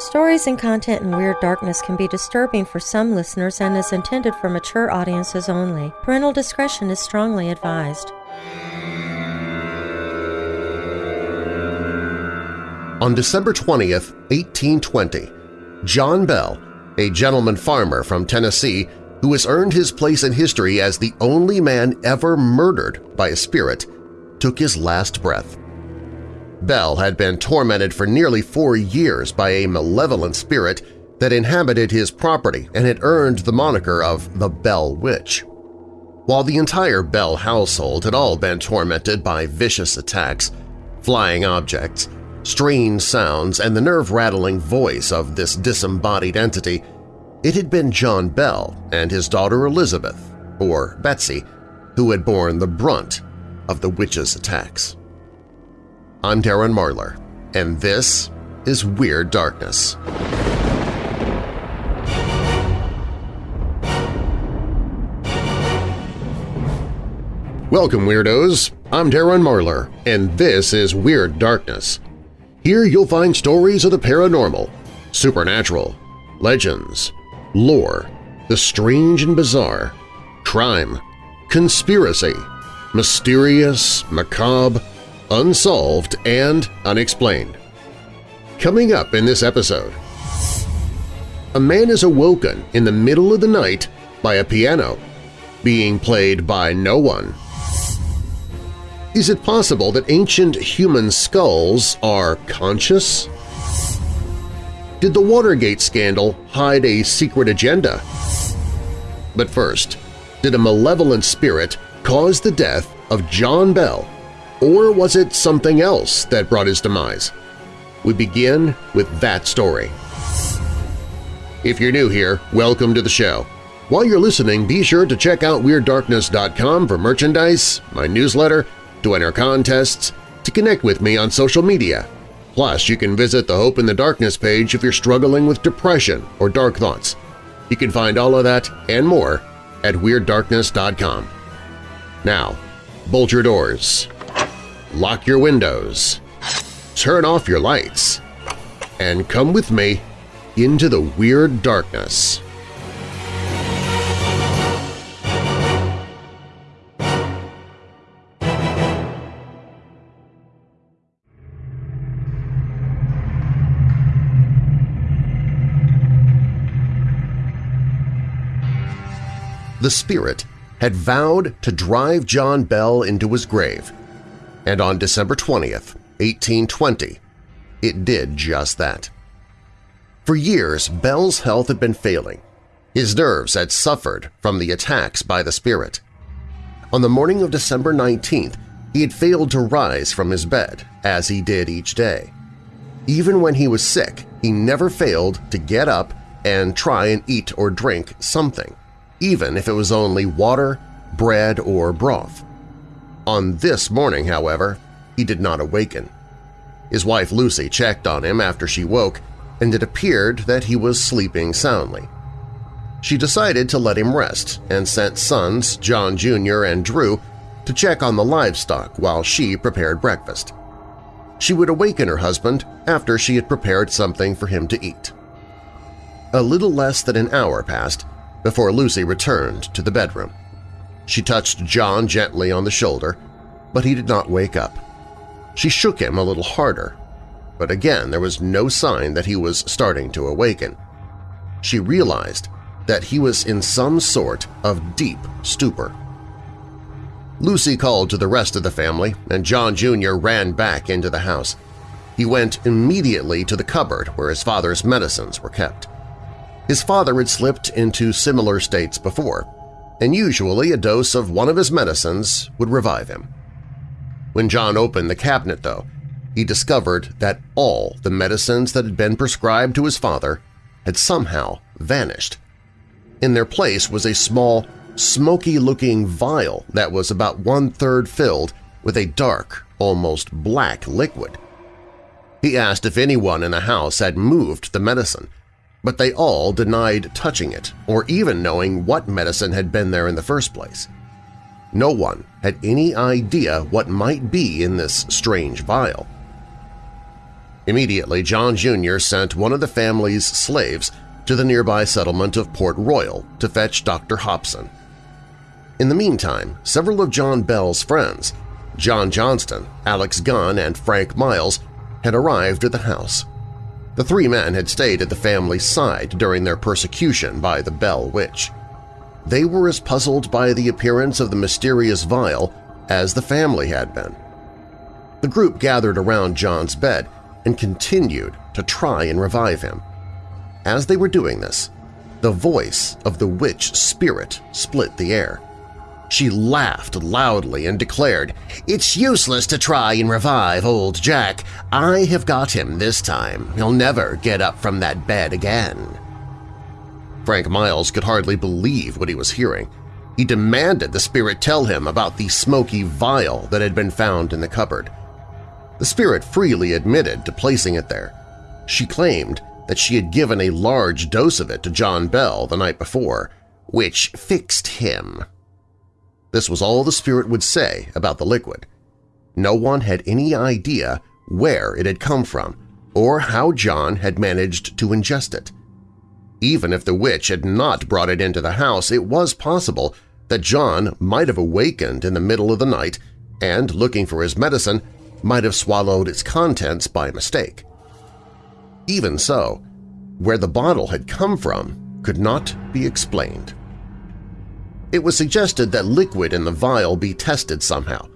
Stories and content in Weird Darkness can be disturbing for some listeners and is intended for mature audiences only. Parental discretion is strongly advised. On December 20th, 1820, John Bell, a gentleman farmer from Tennessee who has earned his place in history as the only man ever murdered by a spirit, took his last breath. Bell had been tormented for nearly four years by a malevolent spirit that inhabited his property and had earned the moniker of the Bell Witch. While the entire Bell household had all been tormented by vicious attacks, flying objects, strange sounds, and the nerve-rattling voice of this disembodied entity, it had been John Bell and his daughter Elizabeth, or Betsy, who had borne the brunt of the witch's attacks. I'm Darren Marlar, and this is Weird Darkness. Welcome, Weirdos! I'm Darren Marlar, and this is Weird Darkness. Here you'll find stories of the paranormal, supernatural, legends, lore, the strange and bizarre, crime, conspiracy, mysterious, macabre, unsolved, and unexplained. Coming up in this episode, a man is awoken in the middle of the night by a piano, being played by no one. Is it possible that ancient human skulls are conscious? Did the Watergate scandal hide a secret agenda? But first, did a malevolent spirit cause the death of John Bell, or was it something else that brought his demise? We begin with that story. If you're new here, welcome to the show. While you're listening, be sure to check out WeirdDarkness.com for merchandise, my newsletter, to enter contests, to connect with me on social media. Plus, you can visit the Hope in the Darkness page if you're struggling with depression or dark thoughts. You can find all of that and more at WeirdDarkness.com. Now, bolt your doors, lock your windows, turn off your lights, and come with me into the Weird Darkness. the spirit had vowed to drive John Bell into his grave, and on December 20th, 1820, it did just that. For years, Bell's health had been failing. His nerves had suffered from the attacks by the spirit. On the morning of December 19th, he had failed to rise from his bed, as he did each day. Even when he was sick, he never failed to get up and try and eat or drink something even if it was only water, bread, or broth. On this morning, however, he did not awaken. His wife Lucy checked on him after she woke, and it appeared that he was sleeping soundly. She decided to let him rest and sent sons John Jr. and Drew to check on the livestock while she prepared breakfast. She would awaken her husband after she had prepared something for him to eat. A little less than an hour passed, before Lucy returned to the bedroom. She touched John gently on the shoulder, but he did not wake up. She shook him a little harder, but again there was no sign that he was starting to awaken. She realized that he was in some sort of deep stupor. Lucy called to the rest of the family, and John Jr. ran back into the house. He went immediately to the cupboard where his father's medicines were kept. His father had slipped into similar states before, and usually a dose of one of his medicines would revive him. When John opened the cabinet, though, he discovered that all the medicines that had been prescribed to his father had somehow vanished. In their place was a small, smoky-looking vial that was about one-third filled with a dark, almost black liquid. He asked if anyone in the house had moved the medicine, but they all denied touching it or even knowing what medicine had been there in the first place. No one had any idea what might be in this strange vial. Immediately, John Jr. sent one of the family's slaves to the nearby settlement of Port Royal to fetch Dr. Hobson. In the meantime, several of John Bell's friends, John Johnston, Alex Gunn, and Frank Miles, had arrived at the house. The three men had stayed at the family's side during their persecution by the Bell Witch. They were as puzzled by the appearance of the mysterious vial as the family had been. The group gathered around John's bed and continued to try and revive him. As they were doing this, the voice of the witch spirit split the air. She laughed loudly and declared, It's useless to try and revive old Jack. I have got him this time. He'll never get up from that bed again. Frank Miles could hardly believe what he was hearing. He demanded the spirit tell him about the smoky vial that had been found in the cupboard. The spirit freely admitted to placing it there. She claimed that she had given a large dose of it to John Bell the night before, which fixed him. This was all the spirit would say about the liquid. No one had any idea where it had come from or how John had managed to ingest it. Even if the witch had not brought it into the house, it was possible that John might have awakened in the middle of the night and, looking for his medicine, might have swallowed its contents by mistake. Even so, where the bottle had come from could not be explained. It was suggested that liquid in the vial be tested somehow,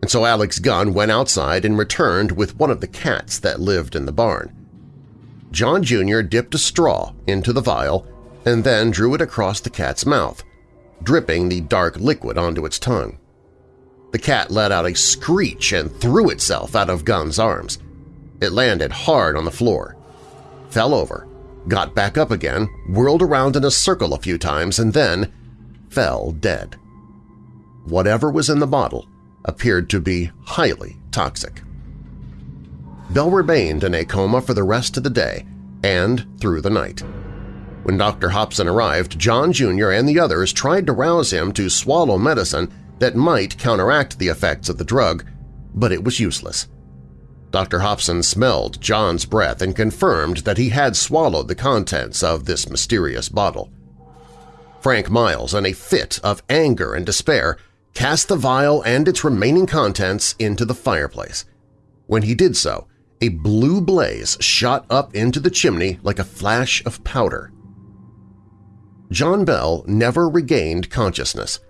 and so Alex Gunn went outside and returned with one of the cats that lived in the barn. John Jr. dipped a straw into the vial and then drew it across the cat's mouth, dripping the dark liquid onto its tongue. The cat let out a screech and threw itself out of Gunn's arms. It landed hard on the floor, fell over, got back up again, whirled around in a circle a few times, and then fell dead. Whatever was in the bottle appeared to be highly toxic. Bell remained in a coma for the rest of the day and through the night. When Dr. Hobson arrived, John Jr. and the others tried to rouse him to swallow medicine that might counteract the effects of the drug, but it was useless. Dr. Hobson smelled John's breath and confirmed that he had swallowed the contents of this mysterious bottle. Frank Miles, in a fit of anger and despair, cast the vial and its remaining contents into the fireplace. When he did so, a blue blaze shot up into the chimney like a flash of powder. John Bell never regained consciousness,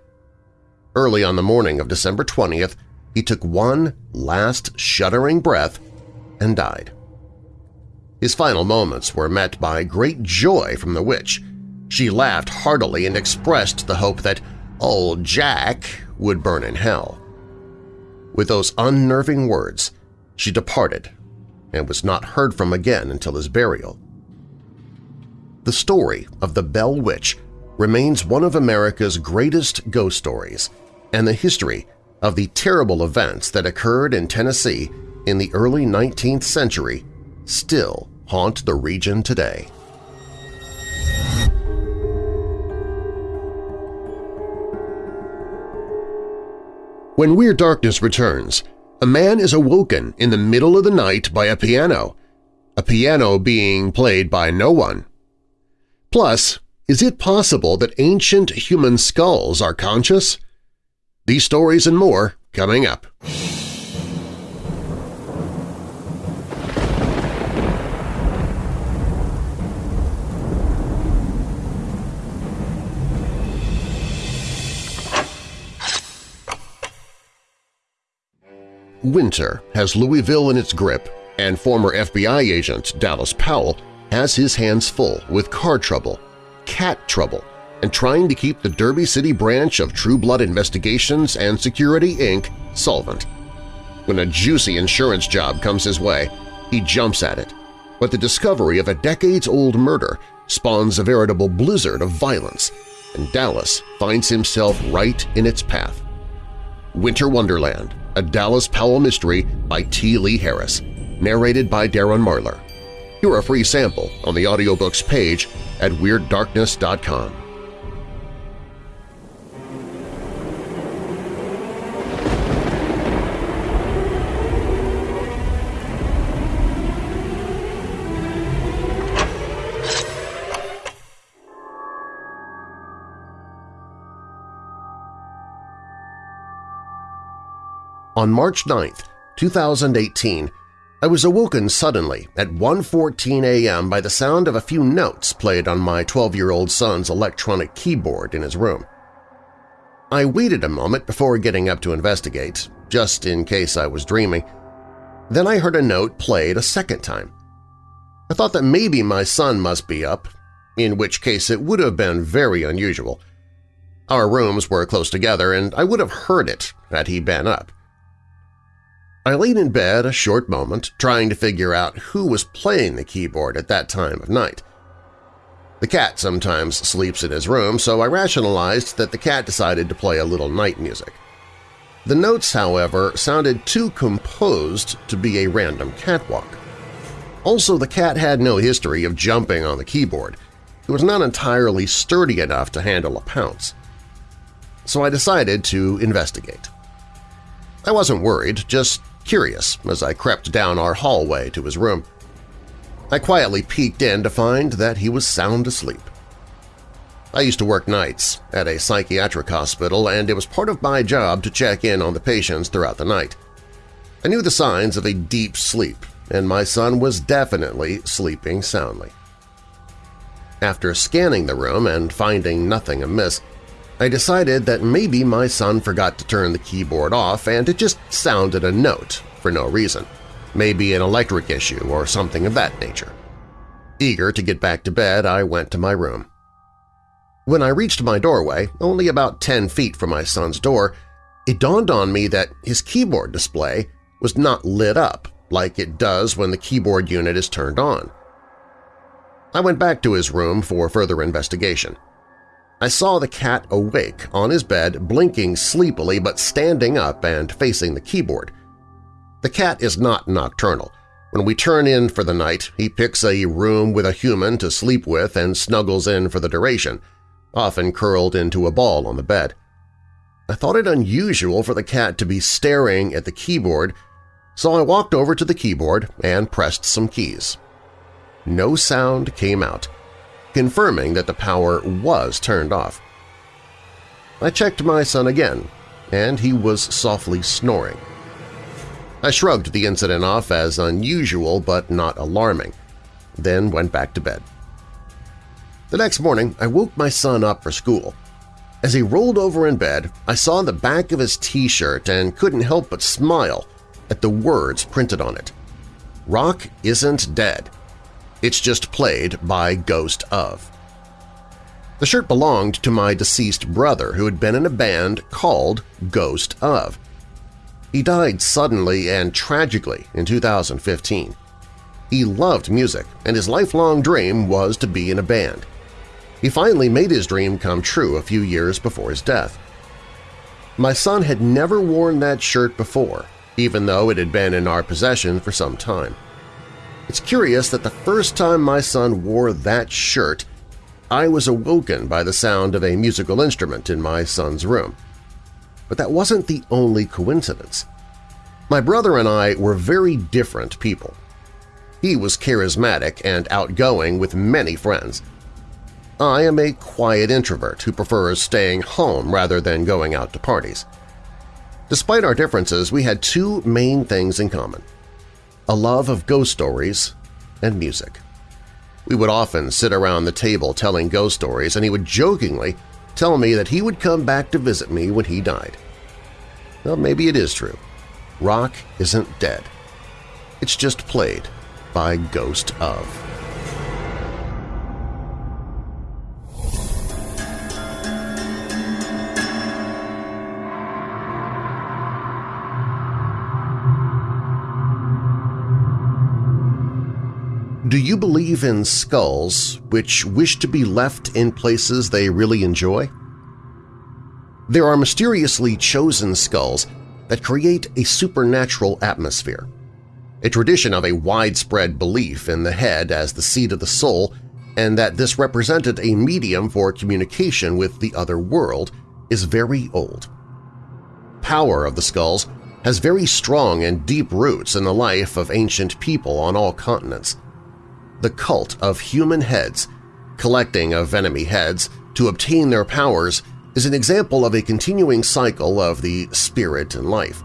Early on the morning of December 20th, he took one last shuddering breath and died. His final moments were met by great joy from the witch. She laughed heartily and expressed the hope that old Jack would burn in hell. With those unnerving words, she departed and was not heard from again until his burial. The story of the Bell Witch remains one of America's greatest ghost stories – and the history of the terrible events that occurred in Tennessee in the early 19th century still haunt the region today. When Weird Darkness returns, a man is awoken in the middle of the night by a piano, a piano being played by no one. Plus, is it possible that ancient human skulls are conscious? These stories and more coming up. Winter has Louisville in its grip, and former FBI agent Dallas Powell has his hands full with car trouble, cat trouble, and trying to keep the Derby City branch of True Blood Investigations and Security, Inc. solvent. When a juicy insurance job comes his way, he jumps at it. But the discovery of a decades-old murder spawns a veritable blizzard of violence, and Dallas finds himself right in its path. Winter Wonderland, a Dallas Powell mystery by T. Lee Harris, narrated by Darren Marlar. Hear a free sample on the audiobooks page at WeirdDarkness.com. On March 9, 2018, I was awoken suddenly at 1.14 a.m. by the sound of a few notes played on my 12-year-old son's electronic keyboard in his room. I waited a moment before getting up to investigate, just in case I was dreaming. Then I heard a note played a second time. I thought that maybe my son must be up, in which case it would have been very unusual. Our rooms were close together and I would have heard it had he been up. I laid in bed a short moment trying to figure out who was playing the keyboard at that time of night. The cat sometimes sleeps in his room, so I rationalized that the cat decided to play a little night music. The notes, however, sounded too composed to be a random catwalk. Also, the cat had no history of jumping on the keyboard. It was not entirely sturdy enough to handle a pounce. So I decided to investigate. I wasn't worried, just curious as I crept down our hallway to his room. I quietly peeked in to find that he was sound asleep. I used to work nights at a psychiatric hospital, and it was part of my job to check in on the patients throughout the night. I knew the signs of a deep sleep, and my son was definitely sleeping soundly. After scanning the room and finding nothing amiss, I decided that maybe my son forgot to turn the keyboard off and it just sounded a note for no reason, maybe an electric issue or something of that nature. Eager to get back to bed, I went to my room. When I reached my doorway, only about 10 feet from my son's door, it dawned on me that his keyboard display was not lit up like it does when the keyboard unit is turned on. I went back to his room for further investigation. I saw the cat awake on his bed, blinking sleepily but standing up and facing the keyboard. The cat is not nocturnal. When we turn in for the night, he picks a room with a human to sleep with and snuggles in for the duration, often curled into a ball on the bed. I thought it unusual for the cat to be staring at the keyboard, so I walked over to the keyboard and pressed some keys. No sound came out, confirming that the power was turned off. I checked my son again, and he was softly snoring. I shrugged the incident off as unusual but not alarming, then went back to bed. The next morning, I woke my son up for school. As he rolled over in bed, I saw the back of his t-shirt and couldn't help but smile at the words printed on it. Rock isn't dead. It's just played by Ghost of. The shirt belonged to my deceased brother who had been in a band called Ghost of. He died suddenly and tragically in 2015. He loved music, and his lifelong dream was to be in a band. He finally made his dream come true a few years before his death. My son had never worn that shirt before, even though it had been in our possession for some time. It's curious that the first time my son wore that shirt, I was awoken by the sound of a musical instrument in my son's room. But that wasn't the only coincidence. My brother and I were very different people. He was charismatic and outgoing with many friends. I am a quiet introvert who prefers staying home rather than going out to parties. Despite our differences, we had two main things in common – a love of ghost stories and music. We would often sit around the table telling ghost stories, and he would jokingly tell me that he would come back to visit me when he died. Well, maybe it is true. Rock isn't dead. It's just played by Ghost of. Do you believe in skulls which wish to be left in places they really enjoy? There are mysteriously chosen skulls that create a supernatural atmosphere, a tradition of a widespread belief in the head as the seat of the soul and that this represented a medium for communication with the other world is very old. Power of the skulls has very strong and deep roots in the life of ancient people on all continents the cult of human heads, collecting of enemy heads to obtain their powers is an example of a continuing cycle of the spirit and life.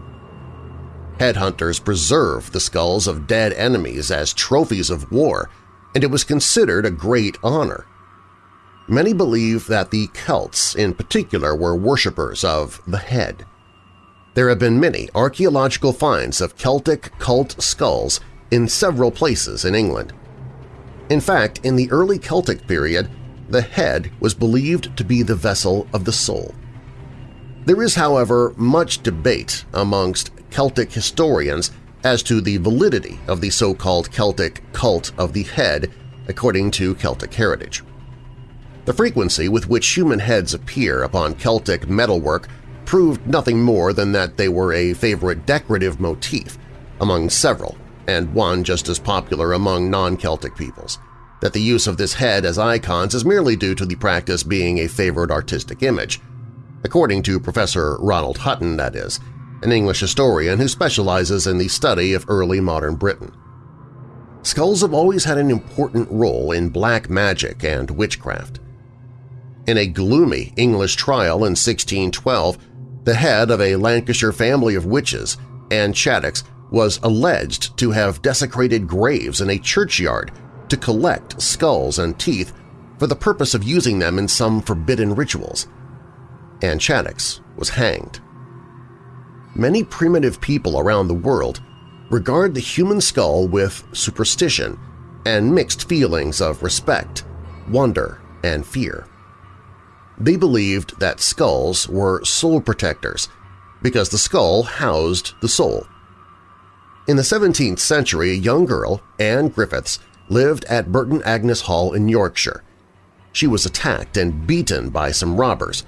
Headhunters preserved the skulls of dead enemies as trophies of war, and it was considered a great honor. Many believe that the Celts in particular were worshippers of the head. There have been many archaeological finds of Celtic cult skulls in several places in England. In fact, in the early Celtic period, the head was believed to be the vessel of the soul. There is, however, much debate amongst Celtic historians as to the validity of the so-called Celtic cult of the head according to Celtic heritage. The frequency with which human heads appear upon Celtic metalwork proved nothing more than that they were a favorite decorative motif among several, and one just as popular among non-Celtic peoples, that the use of this head as icons is merely due to the practice being a favored artistic image, according to Professor Ronald Hutton, that is, an English historian who specializes in the study of early modern Britain. Skulls have always had an important role in black magic and witchcraft. In a gloomy English trial in 1612, the head of a Lancashire family of witches, Anne Chattox, was alleged to have desecrated graves in a churchyard to collect skulls and teeth for the purpose of using them in some forbidden rituals. Anne Chattox was hanged. Many primitive people around the world regard the human skull with superstition and mixed feelings of respect, wonder, and fear. They believed that skulls were soul protectors because the skull housed the soul. In the 17th century, a young girl, Anne Griffiths, lived at Burton Agnes Hall in Yorkshire. She was attacked and beaten by some robbers.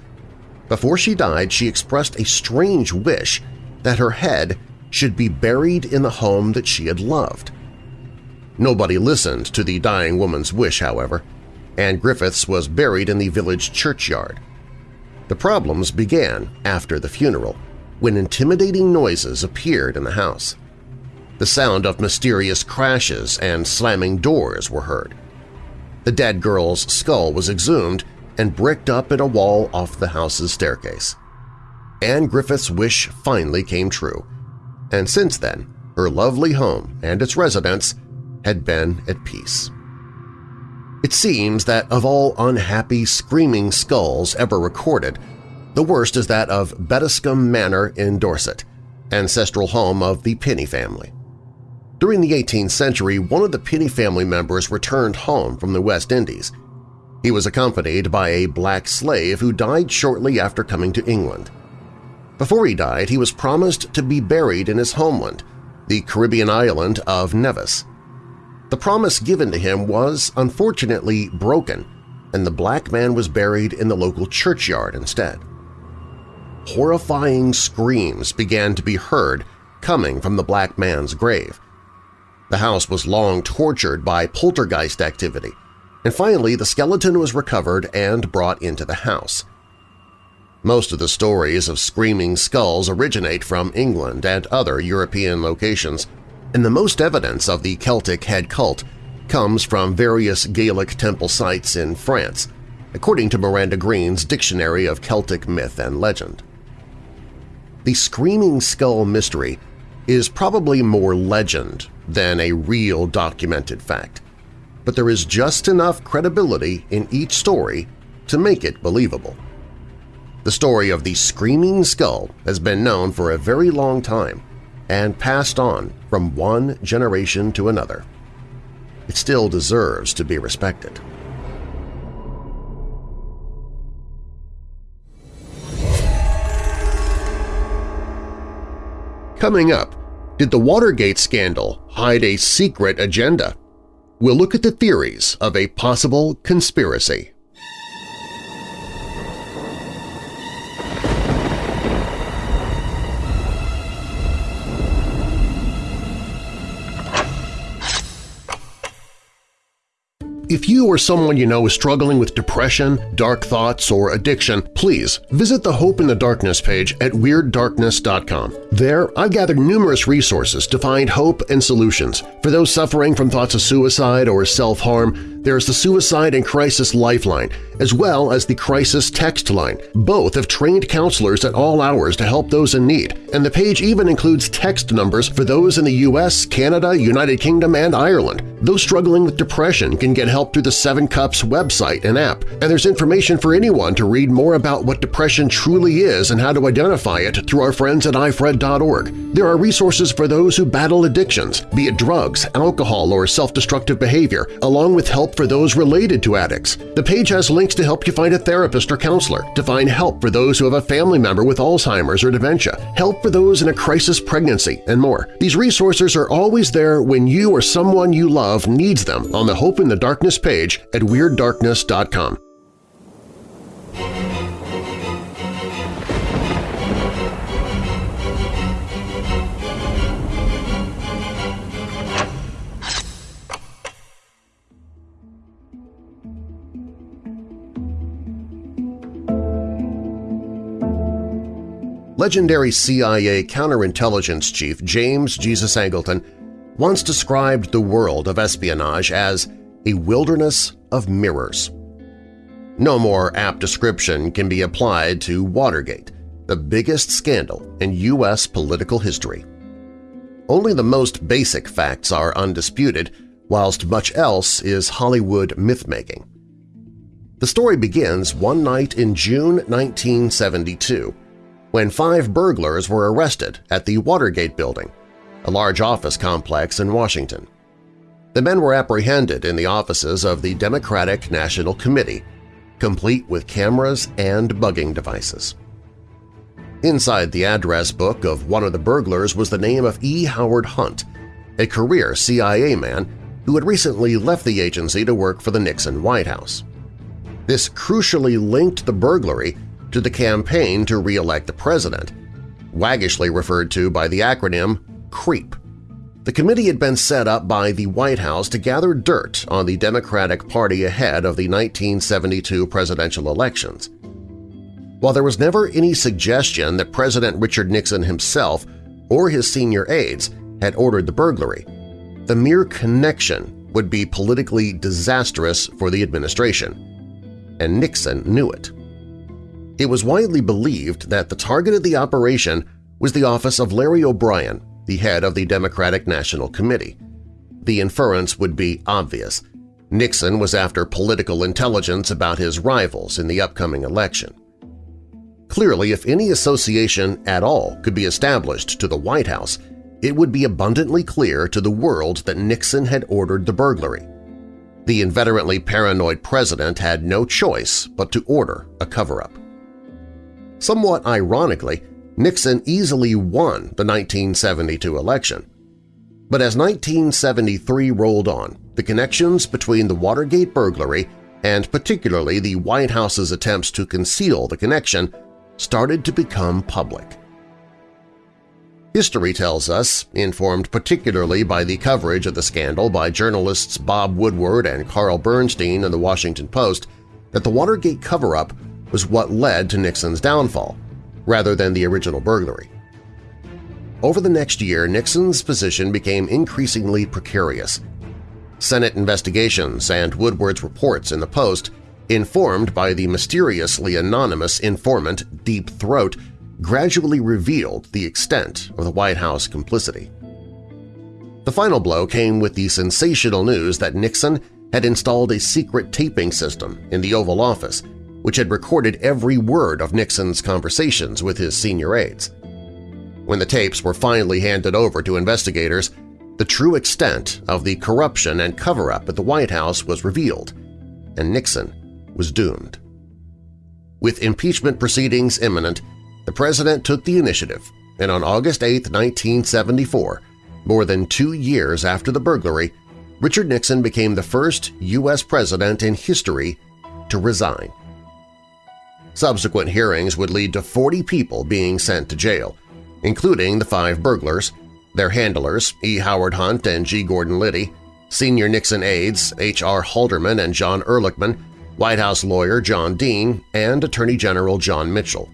Before she died, she expressed a strange wish that her head should be buried in the home that she had loved. Nobody listened to the dying woman's wish, however. Anne Griffiths was buried in the village churchyard. The problems began after the funeral, when intimidating noises appeared in the house. The sound of mysterious crashes and slamming doors were heard. The dead girl's skull was exhumed and bricked up in a wall off the house's staircase. Anne Griffith's wish finally came true, and since then her lovely home and its residents had been at peace. It seems that of all unhappy screaming skulls ever recorded, the worst is that of Bettiscombe Manor in Dorset, ancestral home of the Pinney family. During the 18th century, one of the Pinney family members returned home from the West Indies. He was accompanied by a black slave who died shortly after coming to England. Before he died, he was promised to be buried in his homeland, the Caribbean island of Nevis. The promise given to him was unfortunately broken, and the black man was buried in the local churchyard instead. Horrifying screams began to be heard coming from the black man's grave. The house was long tortured by poltergeist activity, and finally the skeleton was recovered and brought into the house. Most of the stories of screaming skulls originate from England and other European locations, and the most evidence of the Celtic head cult comes from various Gaelic temple sites in France, according to Miranda Green's Dictionary of Celtic Myth and Legend. The Screaming Skull mystery is probably more legend than a real documented fact, but there is just enough credibility in each story to make it believable. The story of the Screaming Skull has been known for a very long time and passed on from one generation to another. It still deserves to be respected. Coming up, did the Watergate scandal hide a secret agenda? We'll look at the theories of a possible conspiracy. If you or someone you know is struggling with depression, dark thoughts, or addiction, please visit the Hope in the Darkness page at WeirdDarkness.com. There, I've gathered numerous resources to find hope and solutions for those suffering from thoughts of suicide or self-harm, There's the Suicide and Crisis Lifeline, as well as the Crisis Text Line. Both have trained counselors at all hours to help those in need, and the page even includes text numbers for those in the U.S., Canada, United Kingdom, and Ireland. Those struggling with depression can get help through the Seven Cups website and app, and there's information for anyone to read more about what depression truly is and how to identify it through our friends at ifred.org. There are resources for those who battle addictions, be it drugs, alcohol, or self-destructive behavior, along with help for those related to addicts. The page has links to help you find a therapist or counselor, to find help for those who have a family member with Alzheimer's or dementia, help for those in a crisis pregnancy, and more. These resources are always there when you or someone you love needs them on the Hope in the Darkness page at WeirdDarkness.com. Legendary CIA counterintelligence chief James Jesus Angleton once described the world of espionage as a wilderness of mirrors. No more apt description can be applied to Watergate, the biggest scandal in U.S. political history. Only the most basic facts are undisputed, whilst much else is Hollywood myth-making. The story begins one night in June 1972 when five burglars were arrested at the Watergate Building, a large office complex in Washington. The men were apprehended in the offices of the Democratic National Committee, complete with cameras and bugging devices. Inside the address book of one of the burglars was the name of E. Howard Hunt, a career CIA man who had recently left the agency to work for the Nixon White House. This crucially linked the burglary to the campaign to re-elect the president, waggishly referred to by the acronym CREEP. The committee had been set up by the White House to gather dirt on the Democratic Party ahead of the 1972 presidential elections. While there was never any suggestion that President Richard Nixon himself or his senior aides had ordered the burglary, the mere connection would be politically disastrous for the administration, and Nixon knew it. It was widely believed that the target of the operation was the office of Larry O'Brien, the head of the Democratic National Committee. The inference would be obvious. Nixon was after political intelligence about his rivals in the upcoming election. Clearly, if any association at all could be established to the White House, it would be abundantly clear to the world that Nixon had ordered the burglary. The inveterately paranoid president had no choice but to order a cover-up. Somewhat ironically, Nixon easily won the 1972 election. But as 1973 rolled on, the connections between the Watergate burglary and particularly the White House's attempts to conceal the connection started to become public. History tells us, informed particularly by the coverage of the scandal by journalists Bob Woodward and Carl Bernstein in The Washington Post, that the Watergate cover-up was what led to Nixon's downfall, rather than the original burglary. Over the next year, Nixon's position became increasingly precarious. Senate investigations and Woodward's reports in the Post, informed by the mysteriously anonymous informant Deep Throat, gradually revealed the extent of the White House complicity. The final blow came with the sensational news that Nixon had installed a secret taping system in the Oval Office which had recorded every word of Nixon's conversations with his senior aides. When the tapes were finally handed over to investigators, the true extent of the corruption and cover-up at the White House was revealed, and Nixon was doomed. With impeachment proceedings imminent, the President took the initiative, and on August 8, 1974, more than two years after the burglary, Richard Nixon became the first U.S. President in history to resign. Subsequent hearings would lead to 40 people being sent to jail, including the five burglars, their handlers E. Howard Hunt and G. Gordon Liddy, senior Nixon aides H.R. Haldeman and John Ehrlichman, White House lawyer John Dean, and Attorney General John Mitchell.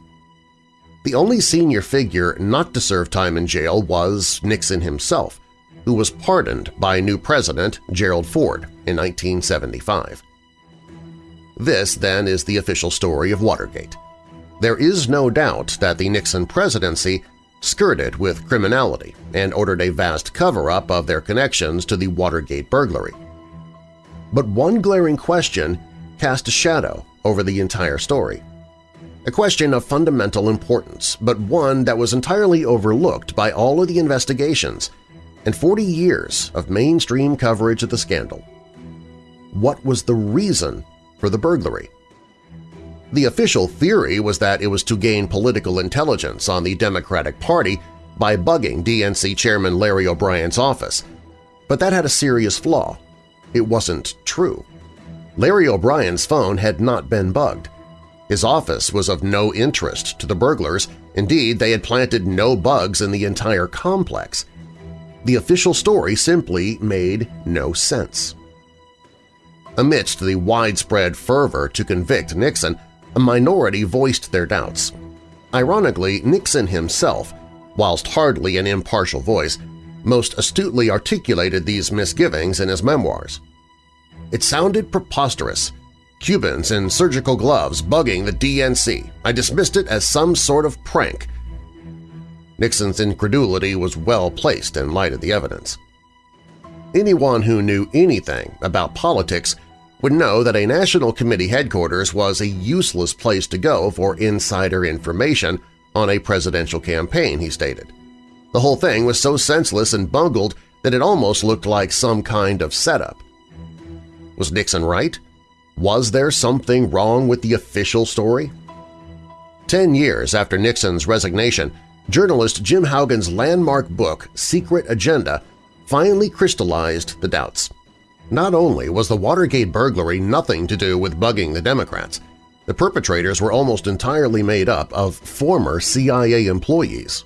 The only senior figure not to serve time in jail was Nixon himself, who was pardoned by new President Gerald Ford in 1975. This, then, is the official story of Watergate. There is no doubt that the Nixon presidency skirted with criminality and ordered a vast cover-up of their connections to the Watergate burglary. But one glaring question cast a shadow over the entire story. A question of fundamental importance, but one that was entirely overlooked by all of the investigations and 40 years of mainstream coverage of the scandal. What was the reason for the burglary. The official theory was that it was to gain political intelligence on the Democratic Party by bugging DNC Chairman Larry O'Brien's office, but that had a serious flaw. It wasn't true. Larry O'Brien's phone had not been bugged. His office was of no interest to the burglars, indeed they had planted no bugs in the entire complex. The official story simply made no sense. Amidst the widespread fervor to convict Nixon, a minority voiced their doubts. Ironically, Nixon himself, whilst hardly an impartial voice, most astutely articulated these misgivings in his memoirs. It sounded preposterous. Cubans in surgical gloves bugging the DNC. I dismissed it as some sort of prank. Nixon's incredulity was well placed in light of the evidence. Anyone who knew anything about politics would know that a National Committee headquarters was a useless place to go for insider information on a presidential campaign, he stated. The whole thing was so senseless and bungled that it almost looked like some kind of setup. Was Nixon right? Was there something wrong with the official story? Ten years after Nixon's resignation, journalist Jim Hougan's landmark book, Secret Agenda, finally crystallized the doubts. Not only was the Watergate burglary nothing to do with bugging the Democrats, the perpetrators were almost entirely made up of former CIA employees.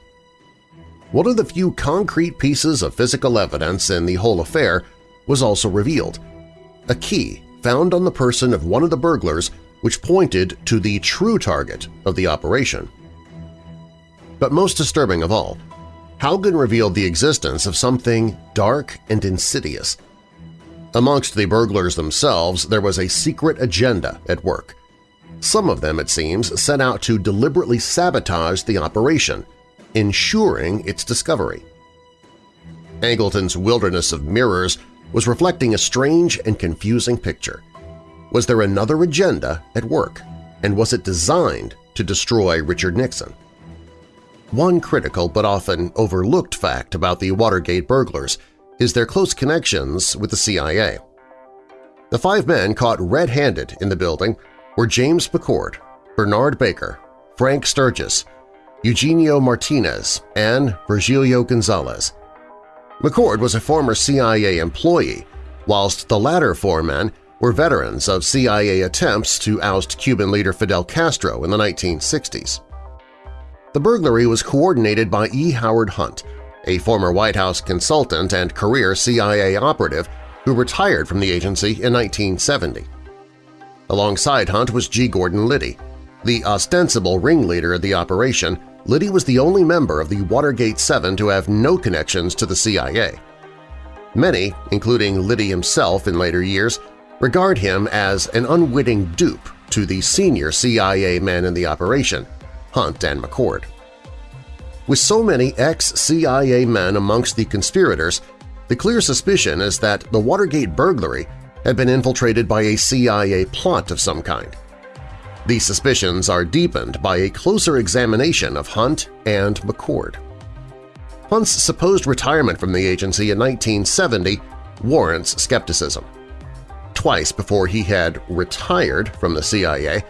One of the few concrete pieces of physical evidence in the whole affair was also revealed – a key found on the person of one of the burglars which pointed to the true target of the operation. But most disturbing of all, Hougan revealed the existence of something dark and insidious – Amongst the burglars themselves, there was a secret agenda at work. Some of them, it seems, set out to deliberately sabotage the operation, ensuring its discovery. Angleton's wilderness of mirrors was reflecting a strange and confusing picture. Was there another agenda at work, and was it designed to destroy Richard Nixon? One critical but often overlooked fact about the Watergate burglars is their close connections with the CIA. The five men caught red-handed in the building were James McCord, Bernard Barker, Frank Sturgis, Eugenio Martinez, and Virgilio Gonzalez. McCord was a former CIA employee, whilst the latter four men were veterans of CIA attempts to oust Cuban leader Fidel Castro in the 1960s. The burglary was coordinated by E. Howard Hunt, a former White House consultant and career CIA operative who retired from the agency in 1970. Alongside Hunt was G. Gordon Liddy. The ostensible ringleader of the operation, Liddy was the only member of the Watergate Seven to have no connections to the CIA. Many, including Liddy himself in later years, regard him as an unwitting dupe to the senior CIA men in the operation, Hunt and McCord. With so many ex-CIA men amongst the conspirators, the clear suspicion is that the Watergate burglary had been infiltrated by a CIA plot of some kind. These suspicions are deepened by a closer examination of Hunt and McCord. Hunt's supposed retirement from the agency in 1970 warrants skepticism. Twice before he had retired from the CIA,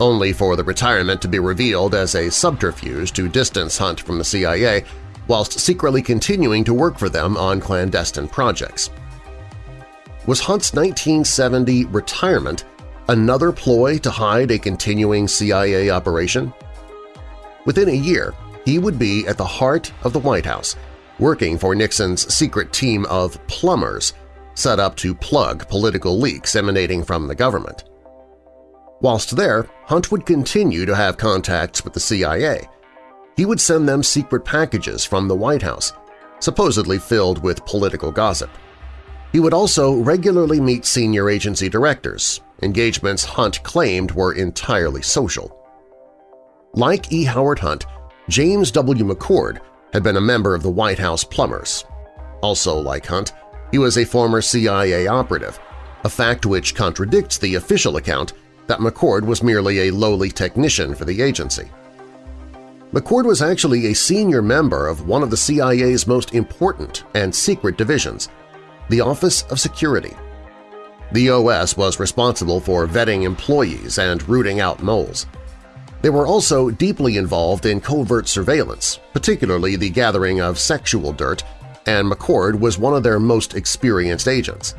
only for the retirement to be revealed as a subterfuge to distance Hunt from the CIA whilst secretly continuing to work for them on clandestine projects. Was Hunt's 1970 retirement another ploy to hide a continuing CIA operation? Within a year, he would be at the heart of the White House, working for Nixon's secret team of plumbers set up to plug political leaks emanating from the government. Whilst there, Hunt would continue to have contacts with the CIA. He would send them secret packages from the White House, supposedly filled with political gossip. He would also regularly meet senior agency directors, engagements Hunt claimed were entirely social. Like E. Howard Hunt, James W. McCord had been a member of the White House Plumbers. Also like Hunt, he was a former CIA operative, a fact which contradicts the official account that McCord was merely a lowly technician for the agency. McCord was actually a senior member of one of the CIA's most important and secret divisions, the Office of Security. The OS was responsible for vetting employees and rooting out moles. They were also deeply involved in covert surveillance, particularly the gathering of sexual dirt, and McCord was one of their most experienced agents.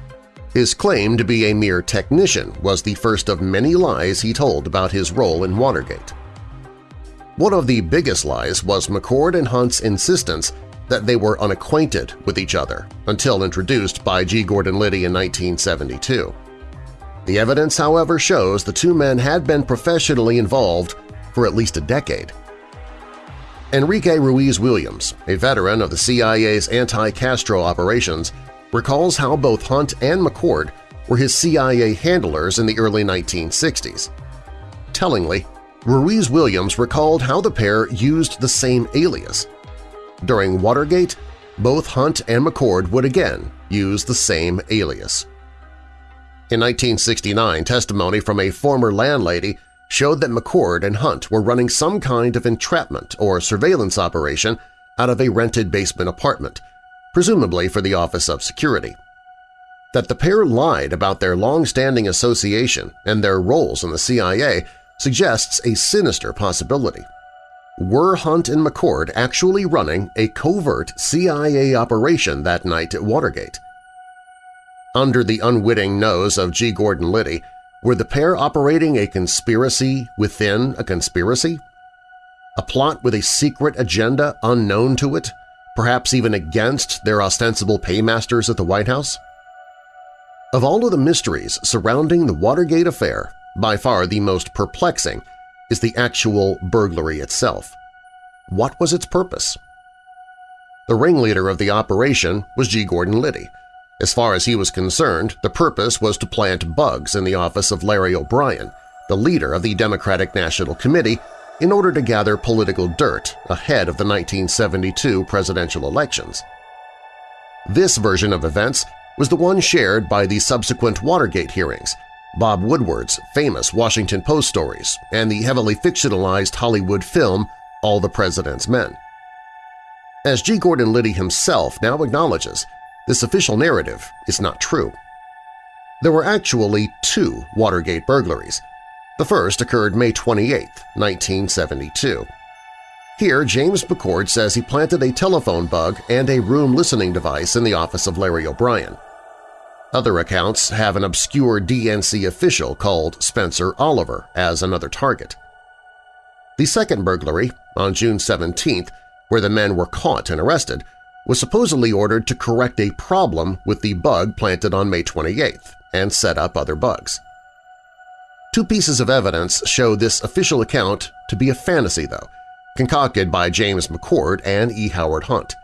His claim to be a mere technician was the first of many lies he told about his role in Watergate. One of the biggest lies was McCord and Hunt's insistence that they were unacquainted with each other until introduced by G. Gordon Liddy in 1972. The evidence, however, shows the two men had been professionally involved for at least a decade. Enrique Ruiz Williams, a veteran of the CIA's anti-Castro operations, recalls how both Hunt and McCord were his CIA handlers in the early 1960s. Tellingly, Ruiz Williams recalled how the pair used the same alias. During Watergate, both Hunt and McCord would again use the same alias. In 1969, testimony from a former landlady showed that McCord and Hunt were running some kind of entrapment or surveillance operation out of a rented basement apartment presumably for the Office of Security. That the pair lied about their long-standing association and their roles in the CIA suggests a sinister possibility. Were Hunt and McCord actually running a covert CIA operation that night at Watergate? Under the unwitting nose of G. Gordon Liddy, were the pair operating a conspiracy within a conspiracy? A plot with a secret agenda unknown to it perhaps even against their ostensible paymasters at the White House? Of all of the mysteries surrounding the Watergate affair, by far the most perplexing is the actual burglary itself. What was its purpose? The ringleader of the operation was G. Gordon Liddy. As far as he was concerned, the purpose was to plant bugs in the office of Larry O'Brien, the leader of the Democratic National Committee in order to gather political dirt ahead of the 1972 presidential elections. This version of events was the one shared by the subsequent Watergate hearings, Bob Woodward's famous Washington Post stories, and the heavily fictionalized Hollywood film All the President's Men. As G. Gordon Liddy himself now acknowledges, this official narrative is not true. There were actually two Watergate burglaries, the first occurred May 28, 1972. Here, James McCord says he planted a telephone bug and a room listening device in the office of Larry O'Brien. Other accounts have an obscure DNC official called Spencer Oliver as another target. The second burglary, on June 17th, where the men were caught and arrested, was supposedly ordered to correct a problem with the bug planted on May 28th and set up other bugs. Two pieces of evidence show this official account to be a fantasy, though, concocted by James McCord and E. Howard Hunt.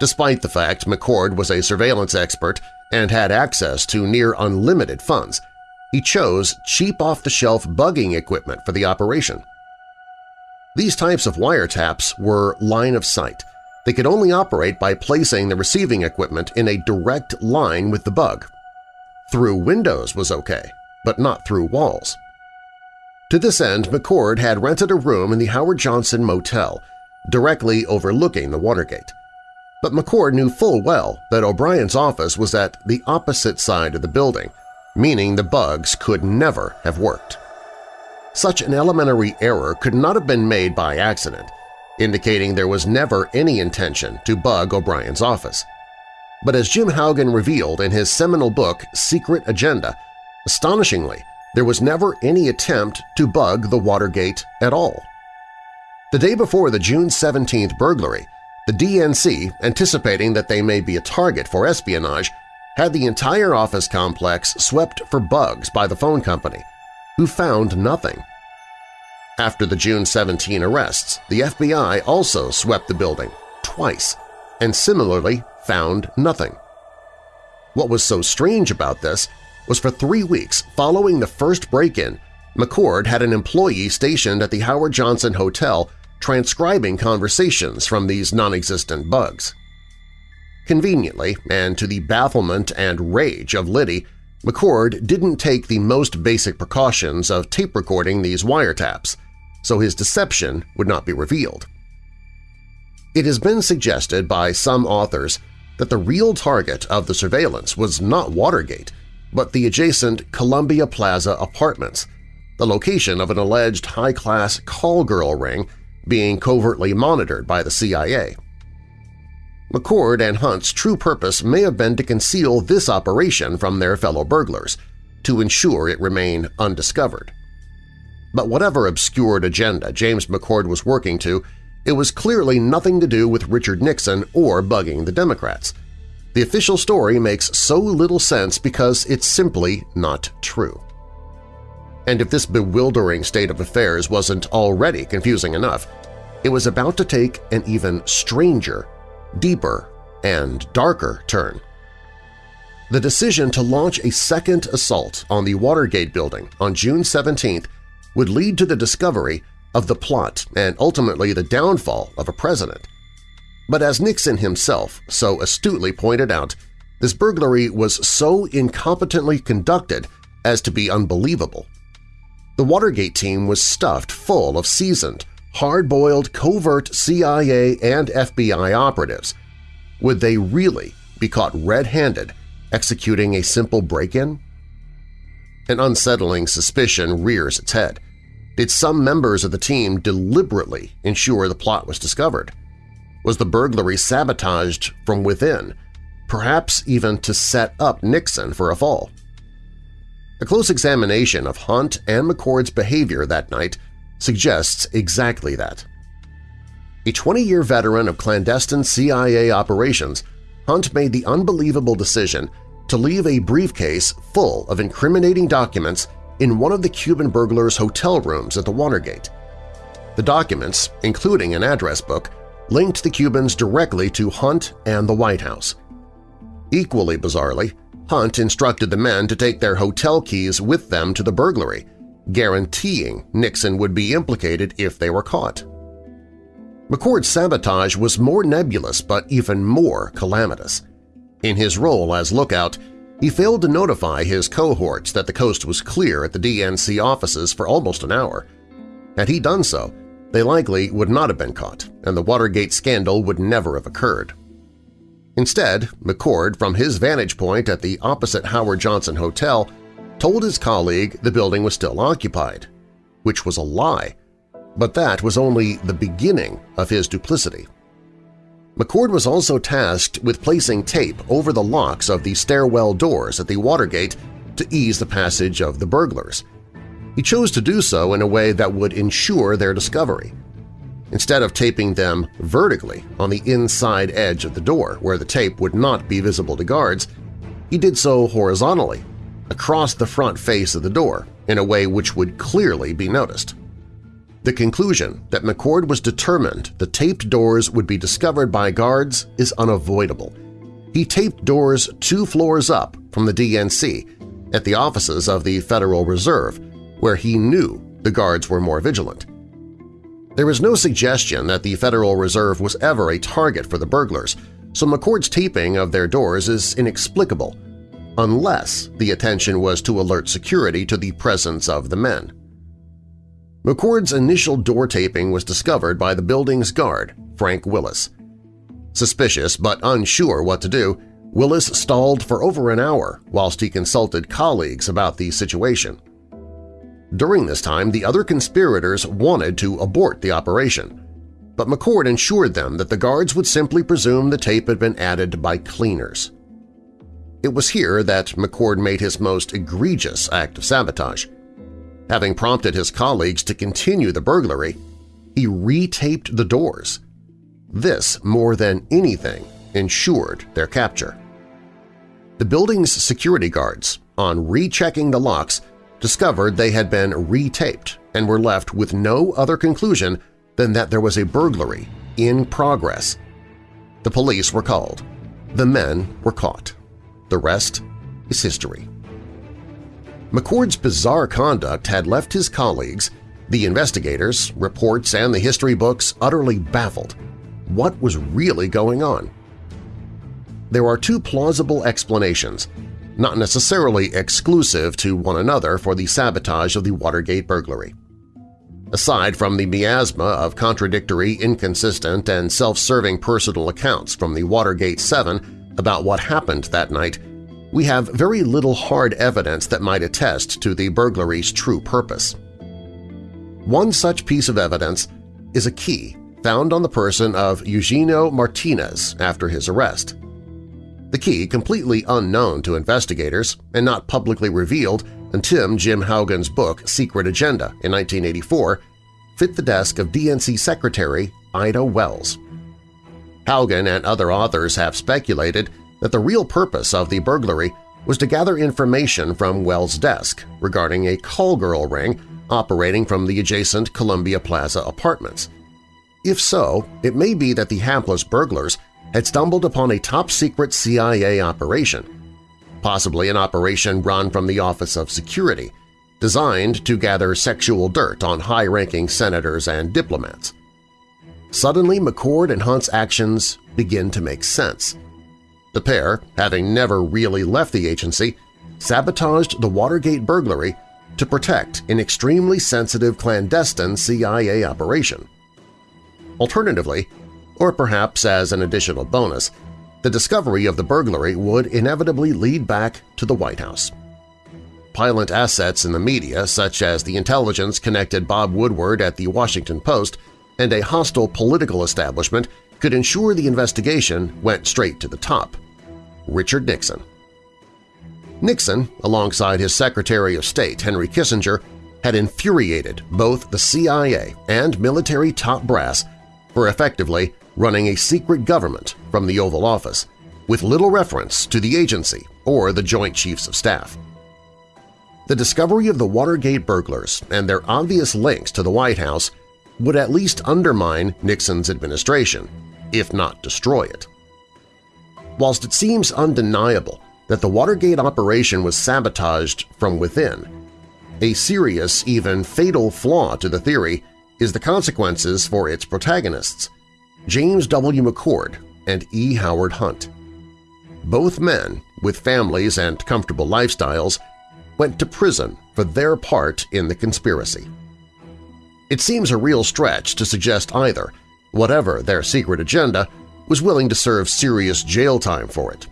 Despite the fact McCord was a surveillance expert and had access to near unlimited funds, he chose cheap off-the-shelf bugging equipment for the operation. These types of wiretaps were line of sight. They could only operate by placing the receiving equipment in a direct line with the bug. Through windows was okay, but not through walls. To this end, McCord had rented a room in the Howard Johnson Motel, directly overlooking the Watergate. But McCord knew full well that O'Brien's office was at the opposite side of the building, meaning the bugs could never have worked. Such an elementary error could not have been made by accident, indicating there was never any intention to bug O'Brien's office. But as Jim Hougan revealed in his seminal book Secret Agenda, Astonishingly, there was never any attempt to bug the Watergate at all. The day before the June 17th burglary, the DNC, anticipating that they may be a target for espionage, had the entire office complex swept for bugs by the phone company, who found nothing. After the June 17 arrests, the FBI also swept the building twice and similarly found nothing. What was so strange about this was for three weeks following the first break-in, McCord had an employee stationed at the Howard Johnson Hotel transcribing conversations from these non-existent bugs. Conveniently, and to the bafflement and rage of Liddy, McCord didn't take the most basic precautions of tape recording these wiretaps, so his deception would not be revealed. It has been suggested by some authors that the real target of the surveillance was not Watergate, but the adjacent Columbia Plaza apartments, the location of an alleged high-class call girl ring being covertly monitored by the CIA. McCord and Hunt's true purpose may have been to conceal this operation from their fellow burglars, to ensure it remain undiscovered. But whatever obscured agenda James McCord was working to, it was clearly nothing to do with Richard Nixon or bugging the Democrats. The official story makes so little sense because it's simply not true. And if this bewildering state of affairs wasn't already confusing enough, it was about to take an even stranger, deeper, and darker turn. The decision to launch a second assault on the Watergate building on June 17th would lead to the discovery of the plot and ultimately the downfall of a president. But as Nixon himself so astutely pointed out, this burglary was so incompetently conducted as to be unbelievable. The Watergate team was stuffed full of seasoned, hard-boiled covert CIA and FBI operatives. Would they really be caught red-handed executing a simple break-in? An unsettling suspicion rears its head. Did some members of the team deliberately ensure the plot was discovered? Was the burglary sabotaged from within, perhaps even to set up Nixon for a fall? A close examination of Hunt and McCord's behavior that night suggests exactly that. A 20-year veteran of clandestine CIA operations, Hunt made the unbelievable decision to leave a briefcase full of incriminating documents in one of the Cuban burglars' hotel rooms at the Watergate. The documents, including an address book, linked the Cubans directly to Hunt and the White House. Equally bizarrely, Hunt instructed the men to take their hotel keys with them to the burglary, guaranteeing Nixon would be implicated if they were caught. McCord's sabotage was more nebulous but even more calamitous. In his role as lookout, he failed to notify his cohorts that the coast was clear at the DNC offices for almost an hour. Had he done so, they likely would not have been caught, and the Watergate scandal would never have occurred. Instead, McCord, from his vantage point at the opposite Howard Johnson Hotel, told his colleague the building was still occupied, which was a lie, but that was only the beginning of his duplicity. McCord was also tasked with placing tape over the locks of the stairwell doors at the Watergate to ease the passage of the burglars. He chose to do so in a way that would ensure their discovery. Instead of taping them vertically on the inside edge of the door where the tape would not be visible to guards, he did so horizontally, across the front face of the door in a way which would clearly be noticed. The conclusion that McCord was determined the taped doors would be discovered by guards is unavoidable. He taped doors two floors up from the DNC at the offices of the Federal Reserve, where he knew the guards were more vigilant. There is no suggestion that the Federal Reserve was ever a target for the burglars, so McCord's taping of their doors is inexplicable, unless the attention was to alert security to the presence of the men. McCord's initial door taping was discovered by the building's guard, Frank Willis. Suspicious but unsure what to do, Willis stalled for over an hour whilst he consulted colleagues about the situation. During this time, the other conspirators wanted to abort the operation, but McCord ensured them that the guards would simply presume the tape had been added by cleaners. It was here that McCord made his most egregious act of sabotage. Having prompted his colleagues to continue the burglary, he retaped the doors. This, more than anything, ensured their capture. The building's security guards, on rechecking the locks, discovered they had been retaped and were left with no other conclusion than that there was a burglary in progress. The police were called. The men were caught. The rest is history. McCord's bizarre conduct had left his colleagues, the investigators, reports, and the history books utterly baffled. What was really going on? There are two plausible explanations, not necessarily exclusive to one another for the sabotage of the Watergate burglary. Aside from the miasma of contradictory, inconsistent, and self-serving personal accounts from the Watergate 7 about what happened that night, we have very little hard evidence that might attest to the burglary's true purpose. One such piece of evidence is a key found on the person of Eugenio Martinez after his arrest. The key, completely unknown to investigators and not publicly revealed until Jim Hougan's book Secret Agenda in 1984, fit the desk of DNC Secretary Ida Wells. Hougan and other authors have speculated that the real purpose of the burglary was to gather information from Wells' desk regarding a call girl ring operating from the adjacent Columbia Plaza apartments. If so, it may be that the hapless burglars had stumbled upon a top-secret CIA operation, possibly an operation run from the Office of Security, designed to gather sexual dirt on high-ranking senators and diplomats. Suddenly, McCord and Hunt's actions begin to make sense. The pair, having never really left the agency, sabotaged the Watergate burglary to protect an extremely sensitive clandestine CIA operation. Alternatively, or perhaps as an additional bonus, the discovery of the burglary would inevitably lead back to the White House. Pilot assets in the media, such as the intelligence-connected Bob Woodward at the Washington Post and a hostile political establishment could ensure the investigation went straight to the top. Richard Nixon. Nixon, alongside his Secretary of State Henry Kissinger, had infuriated both the CIA and military top brass for effectively running a secret government from the Oval Office, with little reference to the agency or the Joint Chiefs of Staff. The discovery of the Watergate burglars and their obvious links to the White House would at least undermine Nixon's administration, if not destroy it. Whilst it seems undeniable that the Watergate operation was sabotaged from within, a serious, even fatal flaw to the theory is the consequences for its protagonists, James W. McCord and E. Howard Hunt. Both men, with families and comfortable lifestyles, went to prison for their part in the conspiracy. It seems a real stretch to suggest either, whatever their secret agenda, was willing to serve serious jail time for it.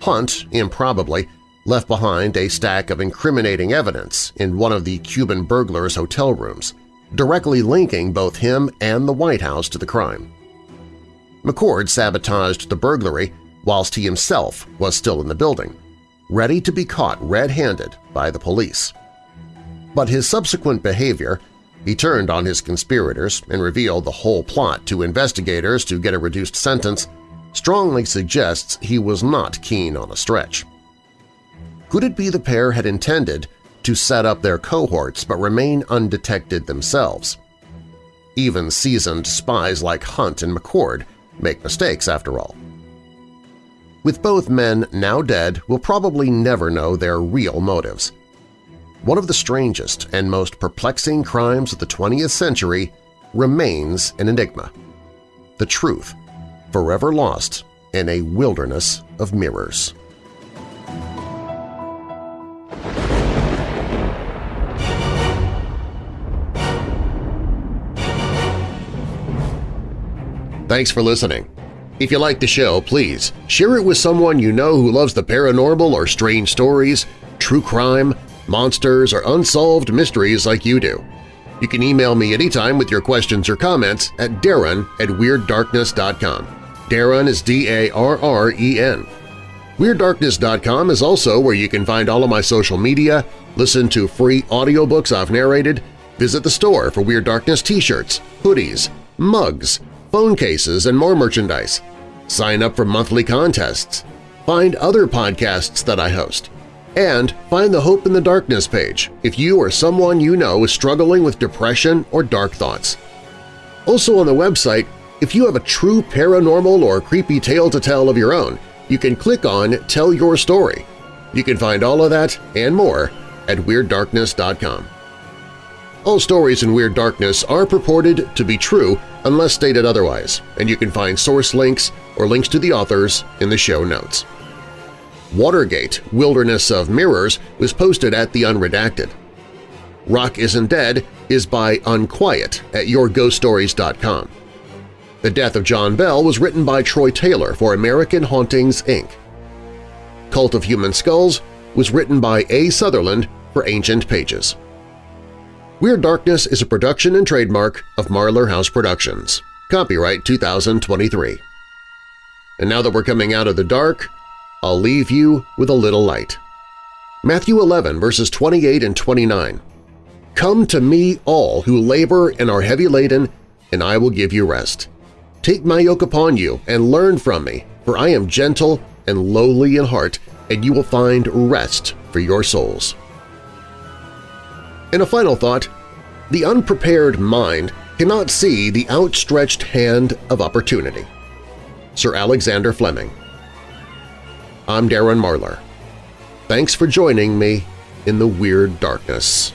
Hunt, improbably, left behind a stack of incriminating evidence in one of the Cuban burglar's hotel rooms, directly linking both him and the White House to the crime. McCord sabotaged the burglary whilst he himself was still in the building, ready to be caught red-handed by the police. But his subsequent behavior he turned on his conspirators and revealed the whole plot to investigators to get a reduced sentence strongly suggests he was not keen on a stretch. Could it be the pair had intended to set up their cohorts but remain undetected themselves? Even seasoned spies like Hunt and McCord make mistakes after all. With both men now dead, we'll probably never know their real motives – one of the strangest and most perplexing crimes of the 20th century remains an enigma. The truth, forever lost in a wilderness of mirrors. Thanks for listening. If you like the show, please share it with someone you know who loves the paranormal or strange stories, true crime, monsters, or unsolved mysteries like you do. You can email me anytime with your questions or comments at darren at WeirdDarkness.com. Darren is D-A-R-R-E-N. WeirdDarkness.com is also where you can find all of my social media, listen to free audiobooks I've narrated, visit the store for Weird Darkness t-shirts, hoodies, mugs, phone cases, and more merchandise. Sign up for monthly contests. Find other podcasts that I host and find the Hope in the Darkness page if you or someone you know is struggling with depression or dark thoughts. Also on the website, if you have a true paranormal or creepy tale to tell of your own, you can click on Tell Your Story. You can find all of that and more at WeirdDarkness.com. All stories in Weird Darkness are purported to be true unless stated otherwise, and you can find source links or links to the authors in the show notes. Watergate – Wilderness of Mirrors was posted at The Unredacted. Rock Isn't Dead is by Unquiet at YourGhostStories.com. The Death of John Bell was written by Troy Taylor for American Hauntings, Inc. Cult of Human Skulls was written by A. Sutherland for Ancient Pages. Weird Darkness is a production and trademark of Marlar House Productions. Copyright 2023. And now that we're coming out of the dark, I'll leave you with a little light. Matthew 11 verses 28 and 29. Come to me all who labor and are heavy laden, and I will give you rest. Take my yoke upon you and learn from me, for I am gentle and lowly in heart, and you will find rest for your souls. In a final thought, the unprepared mind cannot see the outstretched hand of opportunity. Sir Alexander Fleming I'm Darren Marlar. Thanks for joining me in the Weird Darkness.